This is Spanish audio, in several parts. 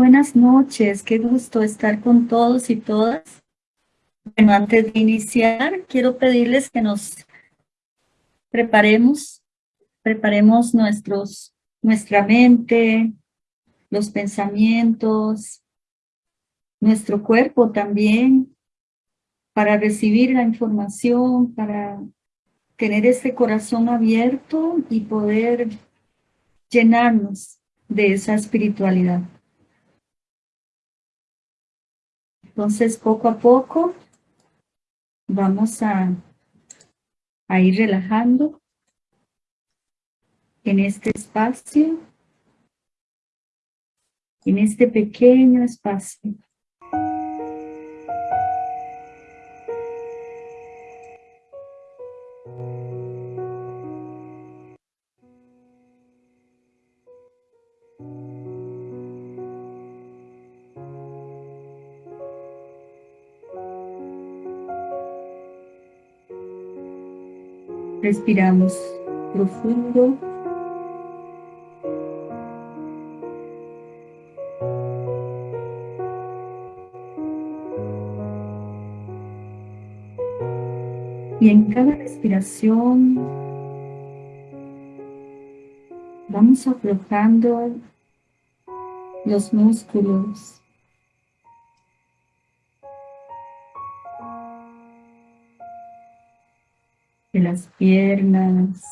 Buenas noches, qué gusto estar con todos y todas. Bueno, antes de iniciar, quiero pedirles que nos preparemos, preparemos nuestros, nuestra mente, los pensamientos, nuestro cuerpo también, para recibir la información, para tener este corazón abierto y poder llenarnos de esa espiritualidad. Entonces, poco a poco, vamos a, a ir relajando en este espacio, en este pequeño espacio. Respiramos profundo. Y en cada respiración vamos aflojando los músculos las piernas.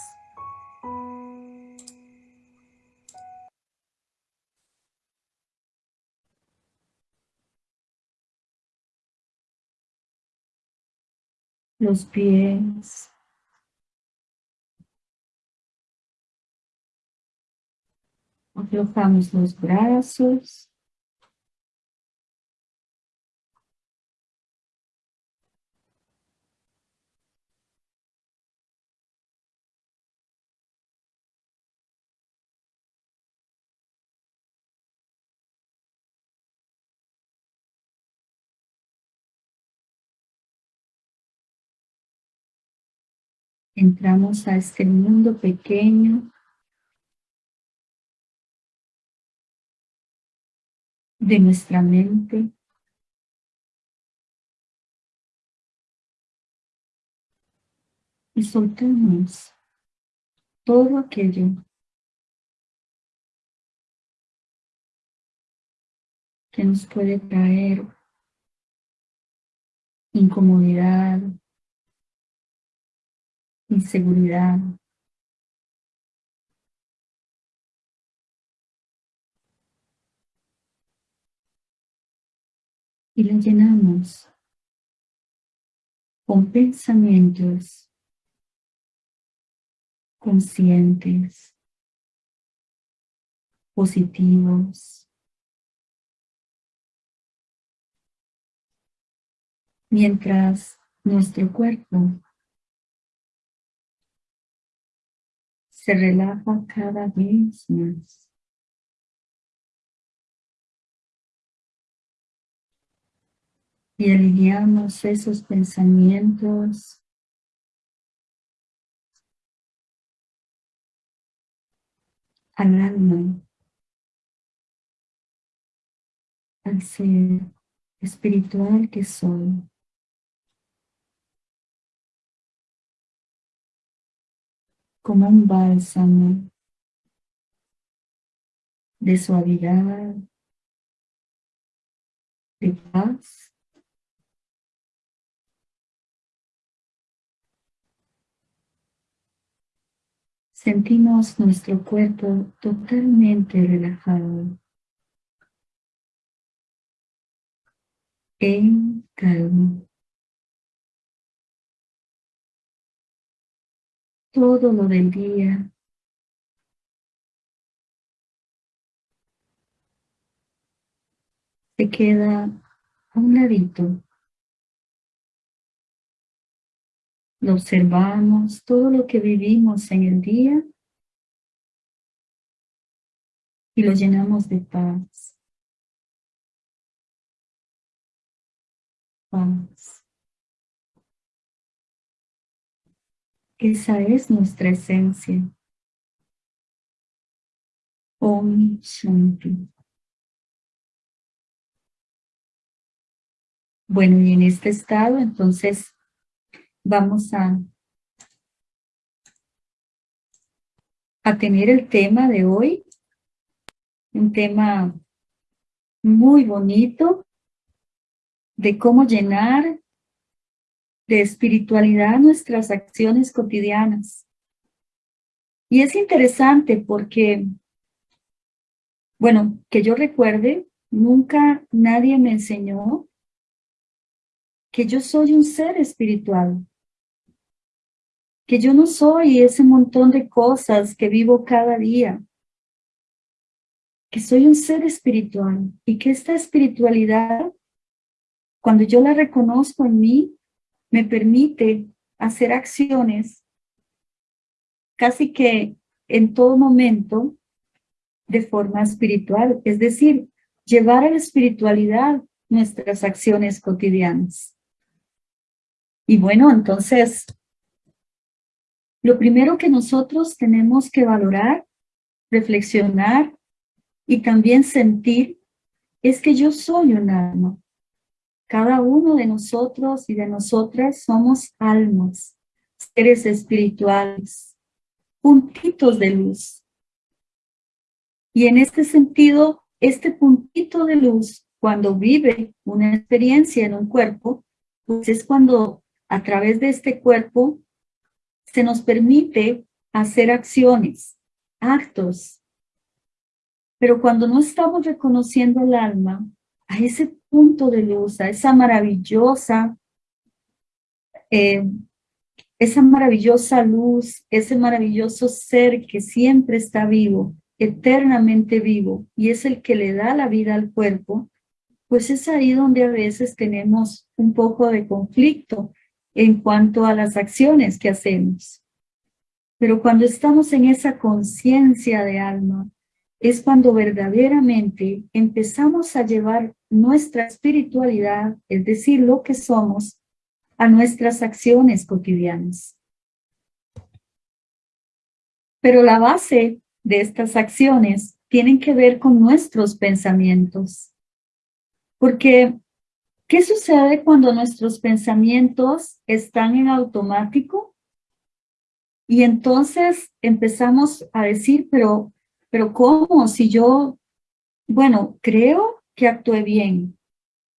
Los pies. Aflojamos los brazos. Entramos a este mundo pequeño de nuestra mente. Y soltamos todo aquello que nos puede traer incomodidad, inseguridad. Y la llenamos con pensamientos conscientes, positivos, mientras nuestro cuerpo se relaja cada vez más. Y alineamos esos pensamientos al alma, al ser espiritual que soy. Como un bálsamo de suavidad, de paz. Sentimos nuestro cuerpo totalmente relajado, en calma. Todo lo del día. Se queda a un ladito. Lo observamos, todo lo que vivimos en el día y lo llenamos de paz. Paz. Esa es nuestra esencia. Om Shanti. Bueno, y en este estado, entonces, vamos a, a tener el tema de hoy, un tema muy bonito de cómo llenar de espiritualidad nuestras acciones cotidianas. Y es interesante porque, bueno, que yo recuerde, nunca nadie me enseñó que yo soy un ser espiritual, que yo no soy ese montón de cosas que vivo cada día, que soy un ser espiritual y que esta espiritualidad, cuando yo la reconozco en mí, me permite hacer acciones casi que en todo momento de forma espiritual, es decir, llevar a la espiritualidad nuestras acciones cotidianas. Y bueno, entonces, lo primero que nosotros tenemos que valorar, reflexionar y también sentir es que yo soy un alma. Cada uno de nosotros y de nosotras somos almas, seres espirituales, puntitos de luz. Y en este sentido, este puntito de luz, cuando vive una experiencia en un cuerpo, pues es cuando a través de este cuerpo se nos permite hacer acciones, actos. Pero cuando no estamos reconociendo el alma, a ese punto de luz, a esa maravillosa, eh, esa maravillosa luz, ese maravilloso ser que siempre está vivo, eternamente vivo, y es el que le da la vida al cuerpo, pues es ahí donde a veces tenemos un poco de conflicto, en cuanto a las acciones que hacemos. Pero cuando estamos en esa conciencia de alma, es cuando verdaderamente empezamos a llevar nuestra espiritualidad, es decir, lo que somos, a nuestras acciones cotidianas. Pero la base de estas acciones tienen que ver con nuestros pensamientos. Porque ¿Qué sucede cuando nuestros pensamientos están en automático? Y entonces empezamos a decir, pero, pero ¿cómo? Si yo, bueno, creo que actué bien,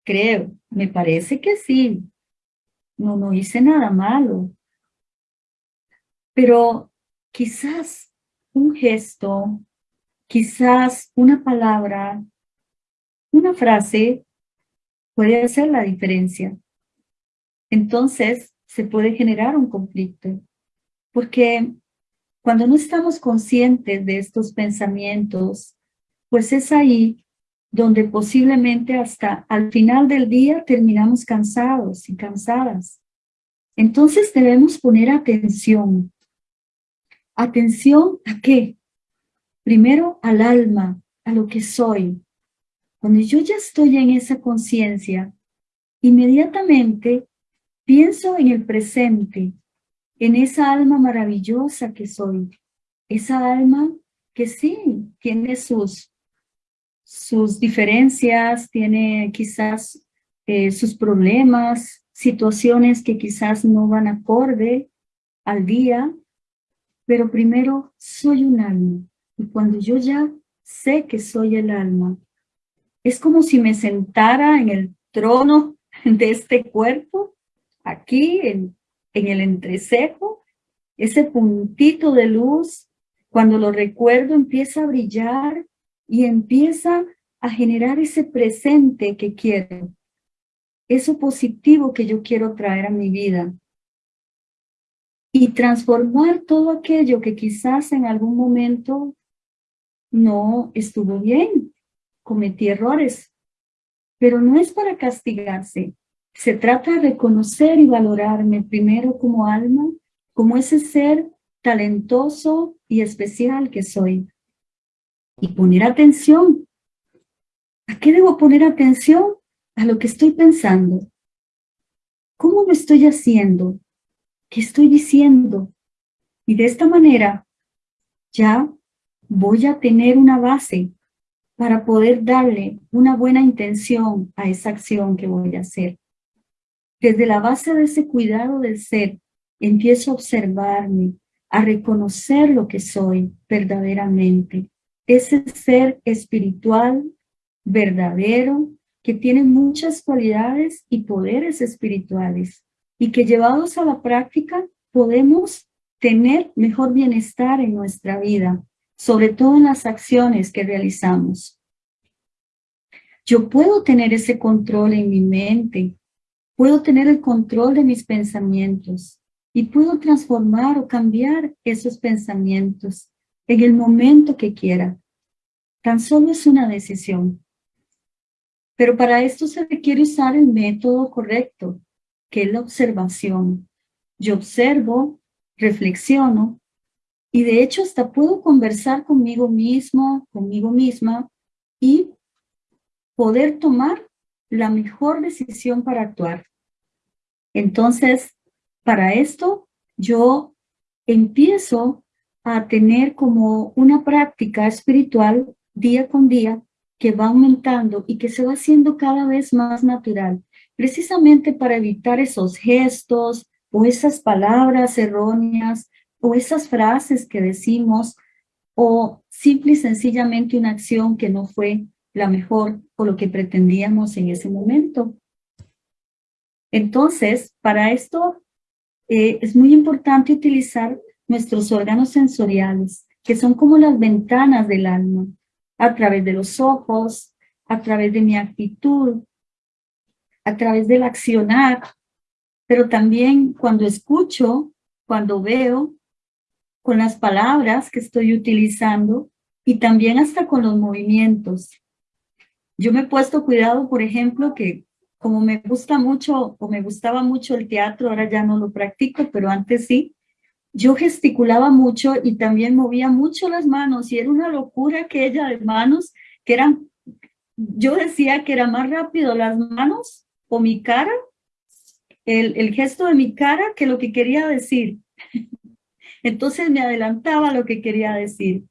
creo, me parece que sí, no, no hice nada malo. Pero quizás un gesto, quizás una palabra, una frase puede hacer la diferencia. Entonces, se puede generar un conflicto, porque cuando no estamos conscientes de estos pensamientos, pues es ahí donde posiblemente hasta al final del día terminamos cansados y cansadas. Entonces debemos poner atención. ¿Atención a qué? Primero al alma, a lo que soy, cuando yo ya estoy en esa conciencia, inmediatamente pienso en el presente, en esa alma maravillosa que soy, esa alma que sí tiene sus, sus diferencias, tiene quizás eh, sus problemas, situaciones que quizás no van acorde al día, pero primero soy un alma. Y cuando yo ya sé que soy el alma, es como si me sentara en el trono de este cuerpo, aquí en, en el entrecejo, ese puntito de luz, cuando lo recuerdo empieza a brillar y empieza a generar ese presente que quiero, eso positivo que yo quiero traer a mi vida y transformar todo aquello que quizás en algún momento no estuvo bien, cometí errores, pero no es para castigarse. Se trata de reconocer y valorarme primero como alma, como ese ser talentoso y especial que soy. Y poner atención. ¿A qué debo poner atención? A lo que estoy pensando. ¿Cómo lo estoy haciendo? ¿Qué estoy diciendo? Y de esta manera ya voy a tener una base para poder darle una buena intención a esa acción que voy a hacer. Desde la base de ese cuidado del ser, empiezo a observarme, a reconocer lo que soy verdaderamente. Ese ser espiritual, verdadero, que tiene muchas cualidades y poderes espirituales y que llevados a la práctica podemos tener mejor bienestar en nuestra vida, sobre todo en las acciones que realizamos. Yo puedo tener ese control en mi mente, puedo tener el control de mis pensamientos y puedo transformar o cambiar esos pensamientos en el momento que quiera. Tan solo es una decisión. Pero para esto se requiere usar el método correcto, que es la observación. Yo observo, reflexiono, y de hecho hasta puedo conversar conmigo mismo, conmigo misma, y poder tomar la mejor decisión para actuar. Entonces, para esto, yo empiezo a tener como una práctica espiritual día con día que va aumentando y que se va haciendo cada vez más natural, precisamente para evitar esos gestos o esas palabras erróneas o esas frases que decimos o simple y sencillamente una acción que no fue la mejor o lo que pretendíamos en ese momento. Entonces, para esto eh, es muy importante utilizar nuestros órganos sensoriales, que son como las ventanas del alma a través de los ojos, a través de mi actitud, a través del accionar, pero también cuando escucho, cuando veo, con las palabras que estoy utilizando y también hasta con los movimientos. Yo me he puesto cuidado, por ejemplo, que como me gusta mucho o me gustaba mucho el teatro, ahora ya no lo practico, pero antes sí, yo gesticulaba mucho y también movía mucho las manos y era una locura aquella de manos que eran, yo decía que era más rápido las manos o mi cara, el, el gesto de mi cara que lo que quería decir. Entonces me adelantaba lo que quería decir.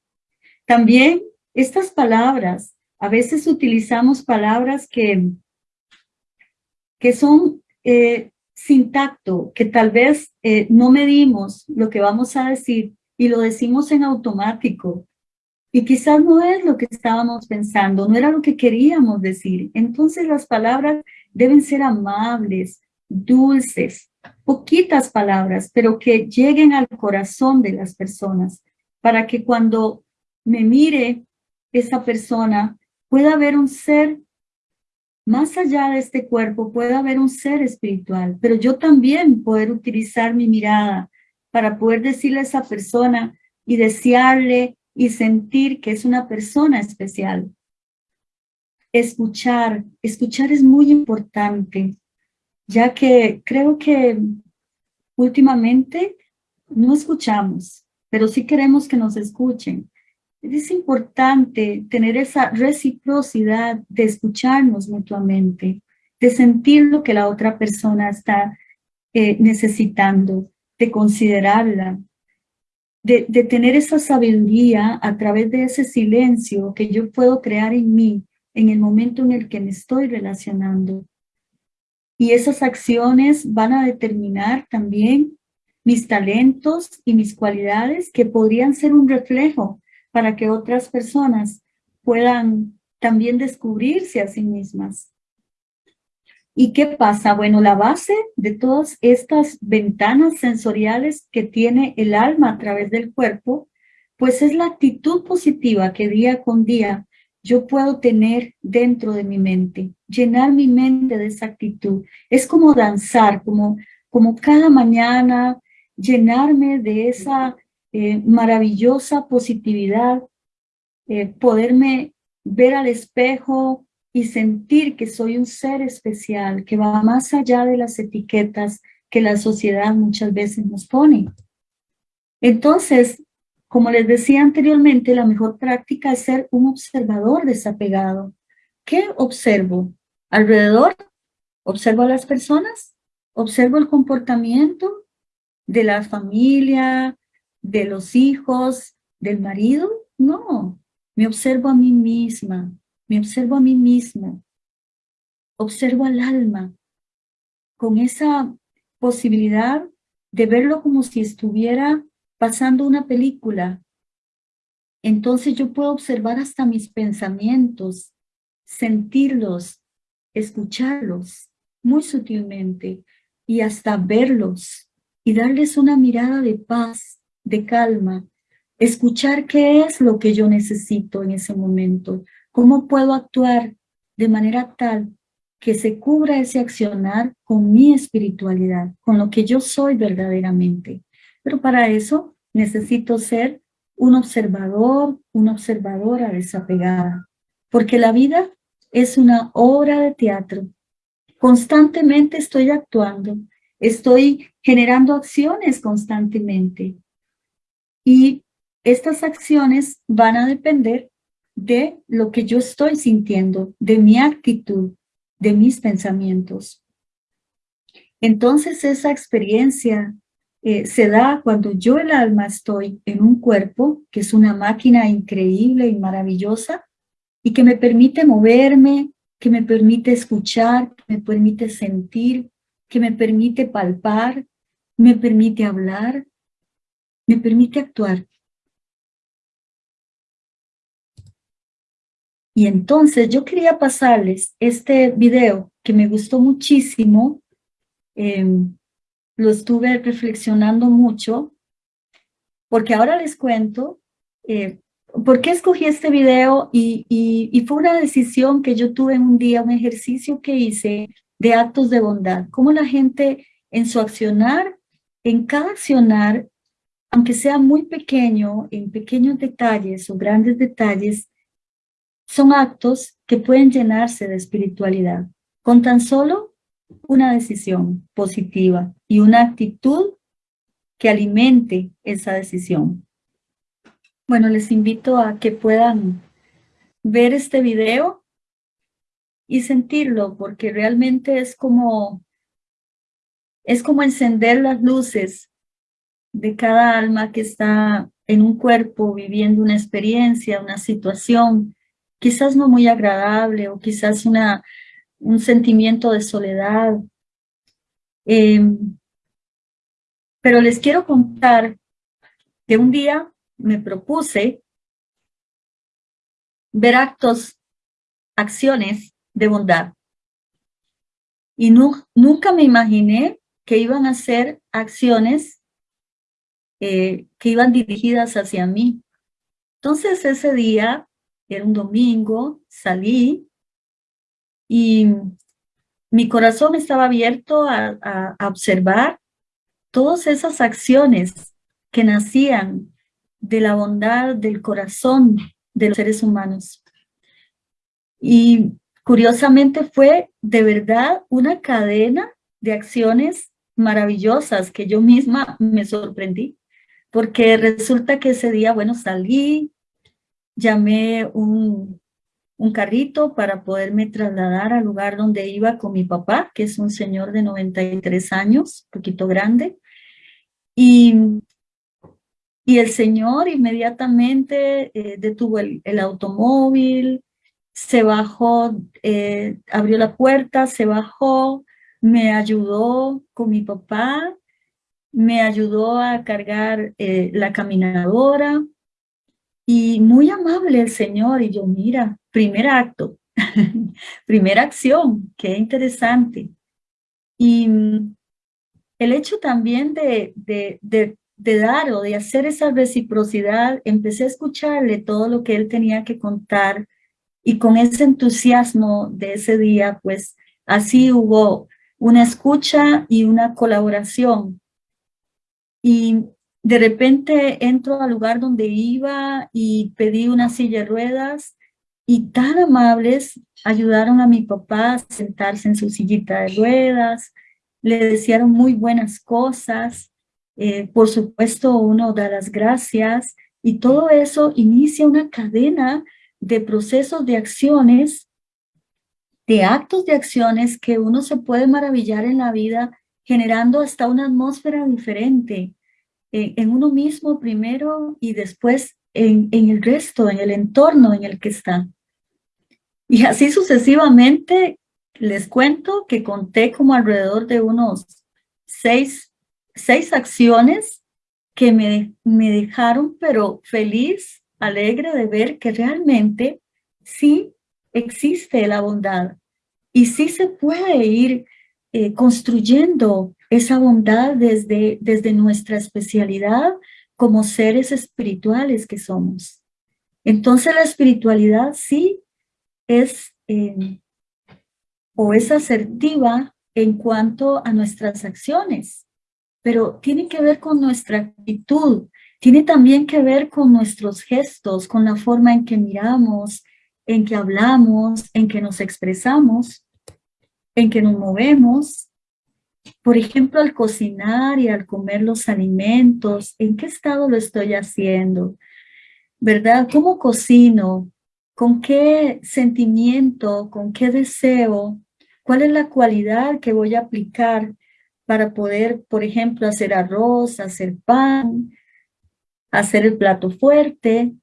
También estas palabras, a veces utilizamos palabras que, que son eh, sin tacto, que tal vez eh, no medimos lo que vamos a decir y lo decimos en automático. Y quizás no es lo que estábamos pensando, no era lo que queríamos decir. Entonces las palabras deben ser amables, dulces, poquitas palabras, pero que lleguen al corazón de las personas, para que cuando me mire esa persona pueda ver un ser más allá de este cuerpo puede haber un ser espiritual, pero yo también poder utilizar mi mirada para poder decirle a esa persona y desearle y sentir que es una persona especial. Escuchar, escuchar es muy importante, ya que creo que últimamente no escuchamos, pero sí queremos que nos escuchen. Es importante tener esa reciprocidad de escucharnos mutuamente, de sentir lo que la otra persona está eh, necesitando, de considerarla, de, de tener esa sabiduría a través de ese silencio que yo puedo crear en mí en el momento en el que me estoy relacionando. Y esas acciones van a determinar también mis talentos y mis cualidades que podrían ser un reflejo para que otras personas puedan también descubrirse a sí mismas. ¿Y qué pasa? Bueno, la base de todas estas ventanas sensoriales que tiene el alma a través del cuerpo, pues es la actitud positiva que día con día yo puedo tener dentro de mi mente, llenar mi mente de esa actitud. Es como danzar, como, como cada mañana llenarme de esa eh, maravillosa positividad, eh, poderme ver al espejo y sentir que soy un ser especial, que va más allá de las etiquetas que la sociedad muchas veces nos pone. Entonces, como les decía anteriormente, la mejor práctica es ser un observador desapegado. ¿Qué observo? Alrededor, observo a las personas, observo el comportamiento de la familia, de los hijos, del marido, no. Me observo a mí misma, me observo a mí misma. Observo al alma. con esa posibilidad de verlo como si estuviera pasando una película. Entonces yo puedo observar hasta mis pensamientos, sentirlos, escucharlos muy sutilmente y hasta verlos y darles una mirada de paz, de calma, escuchar qué es lo que yo necesito en ese momento, cómo puedo actuar de manera tal que se cubra ese accionar con mi espiritualidad, con lo que yo soy verdaderamente. Pero para eso necesito ser un observador, una observadora desapegada, porque la vida es una obra de teatro. Constantemente estoy actuando, estoy generando acciones constantemente. Y estas acciones van a depender de lo que yo estoy sintiendo, de mi actitud, de mis pensamientos. Entonces esa experiencia eh, se da cuando yo el alma estoy en un cuerpo, que es una máquina increíble y maravillosa, y que me permite moverme, que me permite escuchar, que me permite sentir, que me permite palpar, me permite hablar, me permite actuar. Y entonces yo quería pasarles este video que me gustó muchísimo, em, lo estuve reflexionando mucho, porque ahora les cuento eh, por qué escogí este video y, fue una decisión que yo tuve un día, un ejercicio que hice de actos de bondad, cómo la gente en su accionar, en cada accionar, aunque sea muy pequeño, en pequeños detalles o grandes detalles, son actos que pueden llenarse de espiritualidad con tan solo una decisión positiva y una actitud que alimente esa decisión. Bueno, les invito a que puedan ver este video y sentirlo, porque realmente es como, es como encender las luces de cada alma que está en un cuerpo viviendo una experiencia, una situación, quizás no muy agradable o quizás una, un sentimiento de soledad. Em, pero les quiero contar que un día me propuse ver actos, acciones de bondad. Y nunca me imaginé que iban a ser acciones eh, que iban dirigidas hacia mí. Entonces ese día era un domingo, salí y mi corazón estaba abierto a, observar todas esas acciones que nacían de la bondad del corazón de los seres humanos. Y curiosamente fue de verdad una cadena de acciones maravillosas que yo misma me sorprendí, porque resulta que ese día, bueno, salí, llamé un, un carrito para poderme trasladar al lugar donde iba con mi papá, que es un señor de 93 años, poquito grande. Y, y el señor inmediatamente eh, detuvo el, el, automóvil, se bajó, eh, abrió la puerta, se bajó, me ayudó con mi papá, me ayudó a cargar eh, la caminadora, y muy amable el Señor, y yo, mira, primer acto, primera acción, qué interesante. Y mm, el hecho también de, de, de, de, dar o de hacer esa reciprocidad, empecé a escucharle todo lo que él tenía que contar, y con ese entusiasmo de ese día, pues así hubo una escucha y una colaboración. Y de repente entro al lugar donde iba y pedí una silla de ruedas y tan amables ayudaron a mi papá a sentarse en su sillita de ruedas, le desearon muy buenas cosas, eh, por supuesto uno da las gracias y todo eso inicia una cadena de procesos de acciones, de actos de acciones que uno se puede maravillar en la vida generando hasta una atmósfera diferente, en, uno mismo primero y después en, en el resto, en el entorno en el que está. Y así sucesivamente les cuento que conté como alrededor de unos seis, seis acciones que me, me dejaron pero feliz, alegre de ver que realmente sí existe la bondad y sí se puede ir eh, construyendo esa bondad desde, desde nuestra especialidad como seres espirituales que somos. Entonces la espiritualidad sí es eh, o es asertiva en cuanto a nuestras acciones, pero tiene que ver con nuestra actitud, tiene también que ver con nuestros gestos, con la forma en que miramos, en que hablamos, en que nos expresamos, en que nos movemos. Por ejemplo, al cocinar y al comer los alimentos, ¿en qué estado lo estoy haciendo? ¿Verdad? ¿Cómo cocino? ¿Con qué sentimiento? ¿Con qué deseo? ¿Cuál es la cualidad que voy a aplicar para poder, por ejemplo, hacer arroz, hacer pan, hacer el plato fuerte?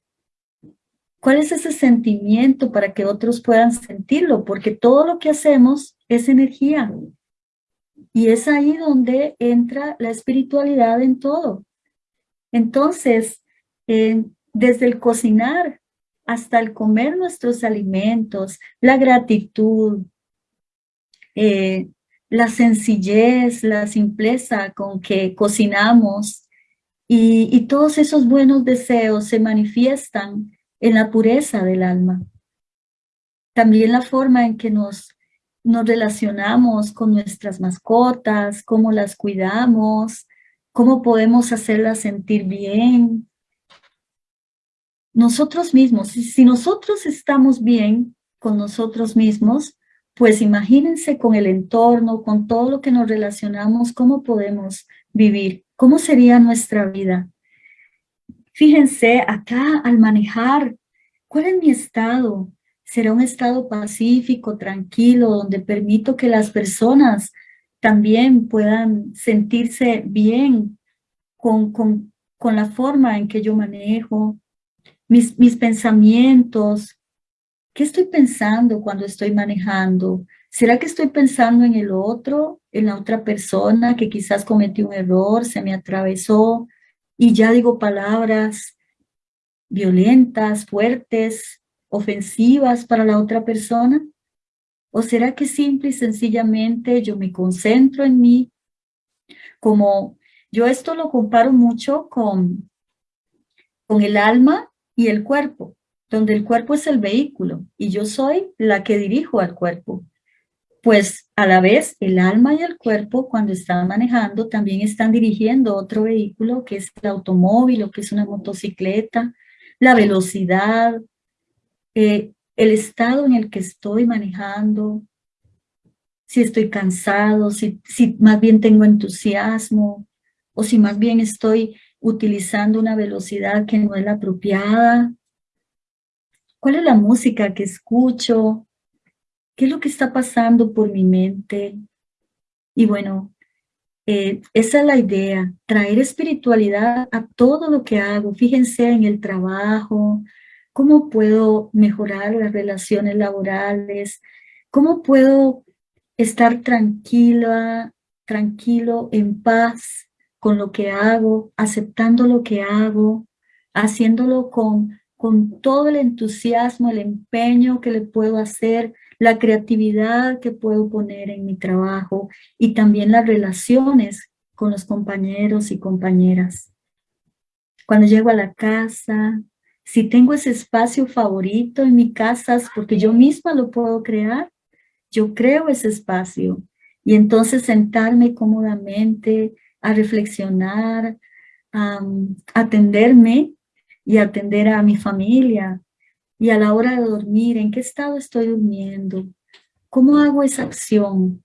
¿Cuál es ese sentimiento para que otros puedan sentirlo? Porque todo lo que hacemos es energía. Y es ahí donde entra la espiritualidad en todo. Entonces, desde el cocinar hasta el comer nuestros alimentos, la gratitud, eh, la sencillez, la simpleza con que cocinamos y todos esos buenos deseos se manifiestan en la pureza del alma. También la forma en que nos, nos relacionamos con nuestras mascotas, cómo las cuidamos, cómo podemos hacerlas sentir bien. Nosotros mismos, si nosotros estamos bien con nosotros mismos, pues imagínense con el entorno, con todo lo que nos relacionamos, cómo podemos vivir, cómo sería nuestra vida. Fíjense acá al manejar, ¿cuál es mi estado? ¿Será un estado pacífico, tranquilo, donde permito que las personas también puedan sentirse bien con, con, con la forma en que yo manejo, mis, mis pensamientos, ¿Qué estoy pensando cuando estoy manejando? ¿Será que estoy pensando en el otro, en la otra persona que quizás cometió un error, se me atravesó y ya digo palabras violentas, fuertes, ofensivas para la otra persona? ¿O será que simple y sencillamente yo me concentro en mí? Como yo esto lo comparo mucho con, con el alma y el cuerpo donde el cuerpo es el vehículo y yo soy la que dirijo al cuerpo. Pues a la vez el alma y el cuerpo cuando están manejando también están dirigiendo otro vehículo que es el automóvil o que es una motocicleta, la velocidad, eh, el estado en el que estoy manejando, si estoy cansado, si, si más bien tengo entusiasmo o si más bien estoy utilizando una velocidad que no es la apropiada, ¿Cuál es la música que escucho? ¿Qué es lo que está pasando por mi mente? Y bueno, eh, esa es la idea, traer espiritualidad a todo lo que hago. Fíjense en el trabajo, cómo puedo mejorar las relaciones laborales, cómo puedo estar tranquila, tranquilo, en paz con lo que hago, aceptando lo que hago, haciéndolo con con todo el entusiasmo, el empeño que le puedo hacer, la creatividad que puedo poner en mi trabajo y también las relaciones con los compañeros y compañeras. Cuando llego a la casa, si tengo ese espacio favorito en mi casa, porque yo misma lo puedo crear, yo creo ese espacio. Y entonces sentarme cómodamente a reflexionar, a atenderme y atender a mi familia. Y a la hora de dormir, en qué estado estoy durmiendo, cómo hago esa acción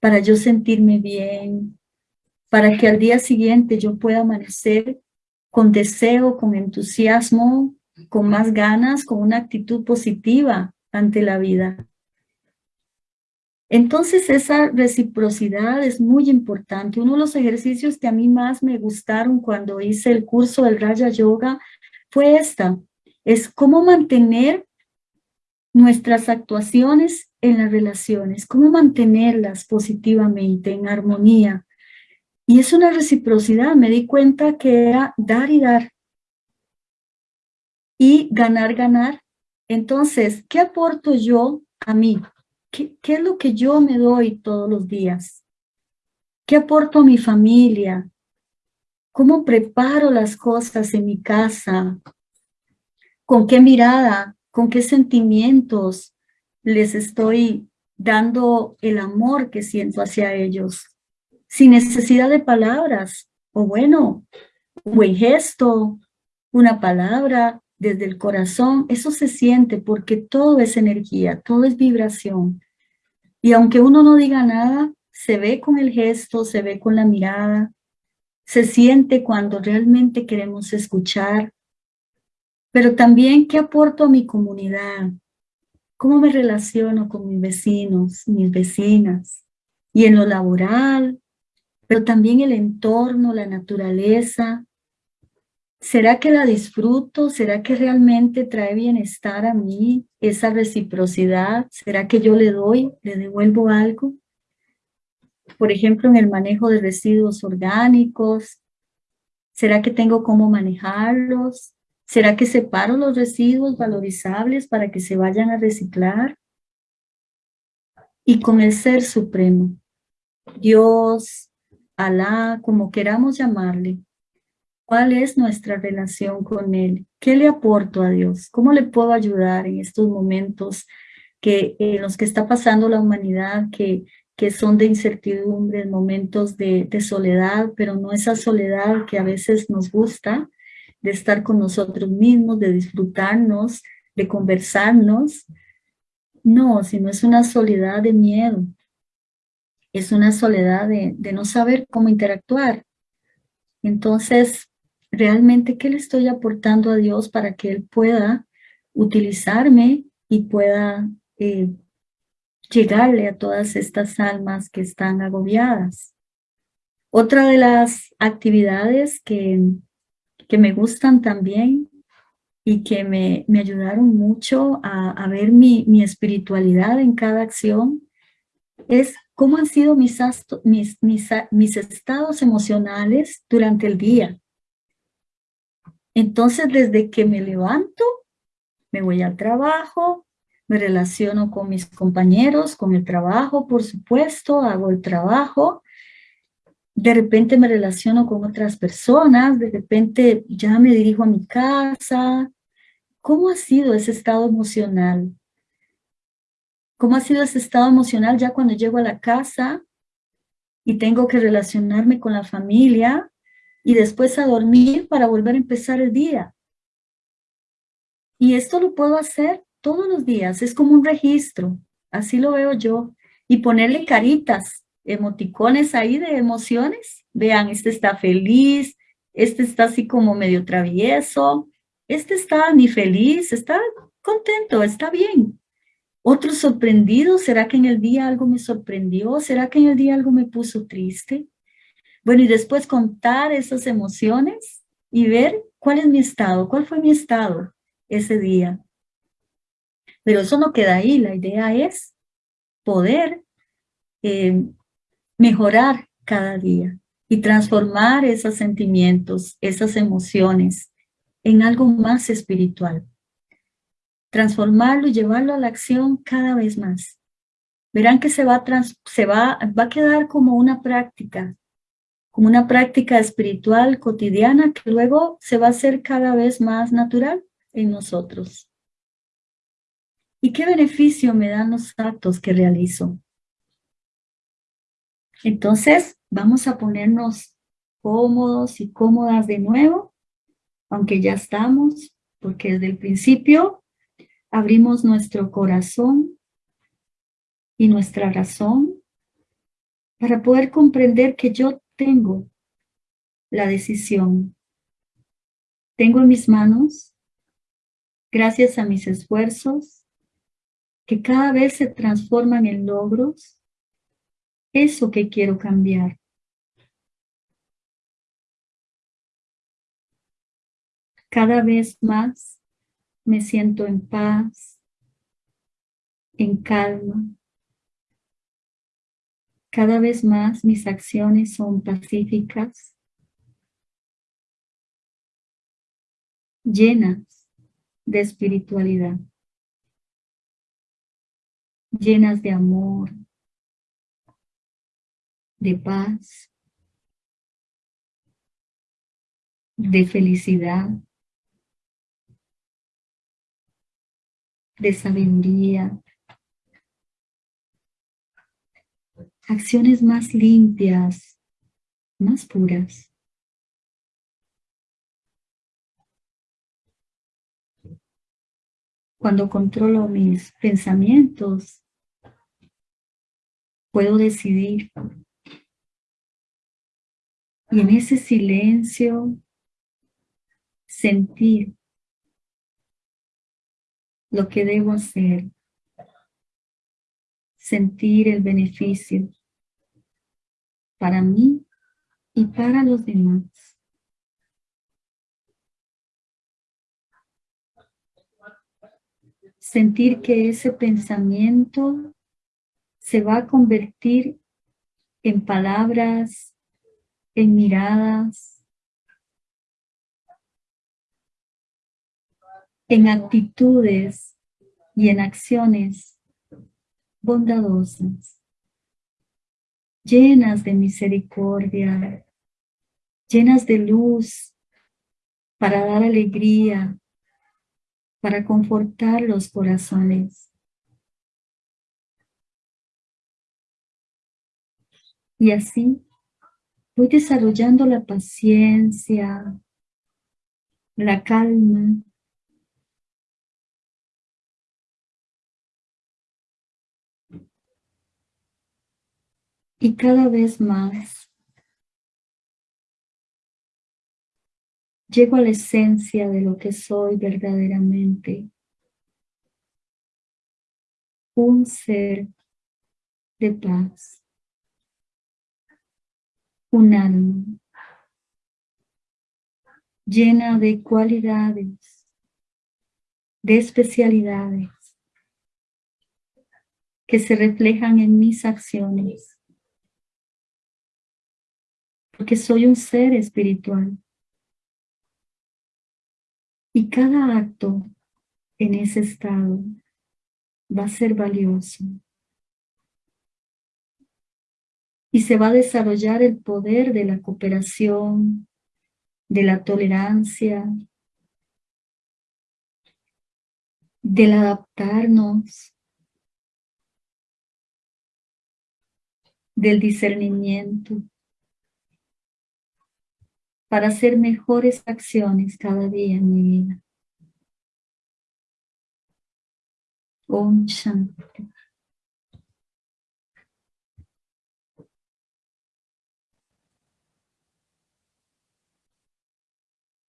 para yo sentirme bien, para que al día siguiente yo pueda amanecer con deseo, con entusiasmo, con más ganas, con una actitud positiva ante la vida. Entonces esa reciprocidad es muy importante. Uno de los ejercicios que a mí más me gustaron cuando hice el curso del Raya Yoga fue esta, es cómo mantener nuestras actuaciones en las relaciones, cómo mantenerlas positivamente, en armonía. Y es una reciprocidad, me di cuenta que era dar y dar. Y ganar, ganar. Entonces, ¿qué aporto yo a mí? ¿Qué, ¿Qué, es lo que yo me doy todos los días? ¿Qué aporto a mi familia? ¿Cómo preparo las cosas en mi casa? ¿Con qué mirada? ¿Con qué sentimientos les estoy dando el amor que siento hacia ellos? Sin necesidad de palabras. O bueno, un buen gesto, una palabra desde el corazón. Eso se siente porque todo es energía, todo es vibración. Y aunque uno no diga nada, se ve con el gesto, se ve con la mirada, se siente cuando realmente queremos escuchar, pero también qué aporto a mi comunidad, cómo me relaciono con mis vecinos, mis vecinas, y en lo laboral, pero también el entorno, la naturaleza. ¿Será que la disfruto? ¿Será que realmente trae bienestar a mí esa reciprocidad? ¿Será que yo le doy, le devuelvo algo? por ejemplo, en el manejo de residuos orgánicos? ¿Será que tengo cómo manejarlos? ¿Será que separo los residuos valorizables para que se vayan a reciclar? Y con el Ser Supremo, Dios, Alá, como queramos llamarle, ¿cuál es nuestra relación con Él? ¿Qué le aporto a Dios? ¿Cómo le puedo ayudar en estos momentos que, en los que está pasando la humanidad, que que son de incertidumbre, momentos de, de, soledad, pero no esa soledad que a veces nos gusta, de estar con nosotros mismos, de disfrutarnos, de conversarnos. No, sino es una soledad de miedo. Es una soledad de, de no saber cómo interactuar. Entonces, realmente, ¿qué le estoy aportando a Dios para que Él pueda utilizarme y pueda eh, llegarle a todas estas almas que están agobiadas. Otra de las actividades que, que me gustan también y que me, me ayudaron mucho a, a ver mi, mi, espiritualidad en cada acción es cómo han sido mis, mis, mis, mis estados emocionales durante el día. Entonces, desde que me levanto, me voy al trabajo, me relaciono con mis compañeros, con el trabajo, por supuesto, hago el trabajo, de repente me relaciono con otras personas, de repente ya me dirijo a mi casa. ¿Cómo ha sido ese estado emocional? ¿Cómo ha sido ese estado emocional ya cuando llego a la casa y tengo que relacionarme con la familia y después a dormir para volver a empezar el día? Y esto lo puedo hacer todos los días, es como un registro, así lo veo yo, y ponerle caritas, emoticones ahí de emociones, vean, este está feliz, este está así como medio travieso, este está ni feliz, está contento, está bien. Otro sorprendido, ¿será que en el día algo me sorprendió? ¿Será que en el día algo me puso triste? Bueno, y después contar esas emociones y ver cuál es mi estado, cuál fue mi estado ese día. Pero eso no queda ahí, la idea es poder eh, mejorar cada día y transformar esos sentimientos, esas emociones en algo más espiritual. Transformarlo y llevarlo a la acción cada vez más. Verán que se va, se va, va a quedar como una práctica, como una práctica espiritual cotidiana que luego se va a hacer cada vez más natural en nosotros. ¿Y qué beneficio me dan los actos que realizo? Entonces, vamos a ponernos cómodos y cómodas de nuevo, aunque ya estamos, porque desde el principio abrimos nuestro corazón y nuestra razón para poder comprender que yo tengo la decisión. Tengo en mis manos, gracias a mis esfuerzos, que cada vez se transforman en logros, eso que quiero cambiar. Cada vez más me siento en paz, en calma. Cada vez más mis acciones son pacíficas, llenas de espiritualidad, llenas de amor, de paz, de felicidad, de sabiduría, acciones más limpias, más puras. Cuando controlo mis pensamientos, puedo decidir. Y en ese silencio, sentir lo que debo hacer, sentir el beneficio para mí y para los demás. Sentir que ese pensamiento se va a convertir en palabras, en miradas, en actitudes y en acciones bondadosas, llenas de misericordia, llenas de luz para dar alegría, para confortar los corazones. Y así voy desarrollando la paciencia, la calma, y cada vez más llego a la esencia de lo que soy verdaderamente. Un ser de paz. Un alma llena de cualidades, de especialidades que se reflejan en mis acciones porque soy un ser espiritual. Y cada acto en ese estado va a ser valioso. Y se va a desarrollar el poder de la cooperación, de la tolerancia, del adaptarnos, del discernimiento para hacer mejores acciones cada día en mi vida. Om Shanti.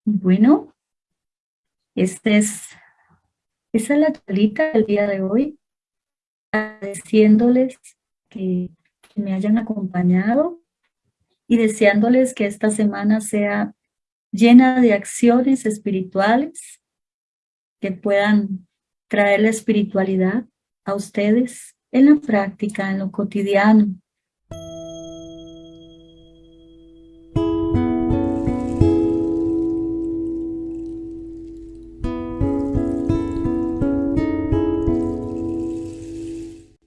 Bueno, este es, esa es la charlita del día de hoy, agradeciéndoles que me hayan acompañado y deseándoles que esta semana sea llena de acciones espirituales que puedan traer la espiritualidad a ustedes en la práctica, en lo cotidiano,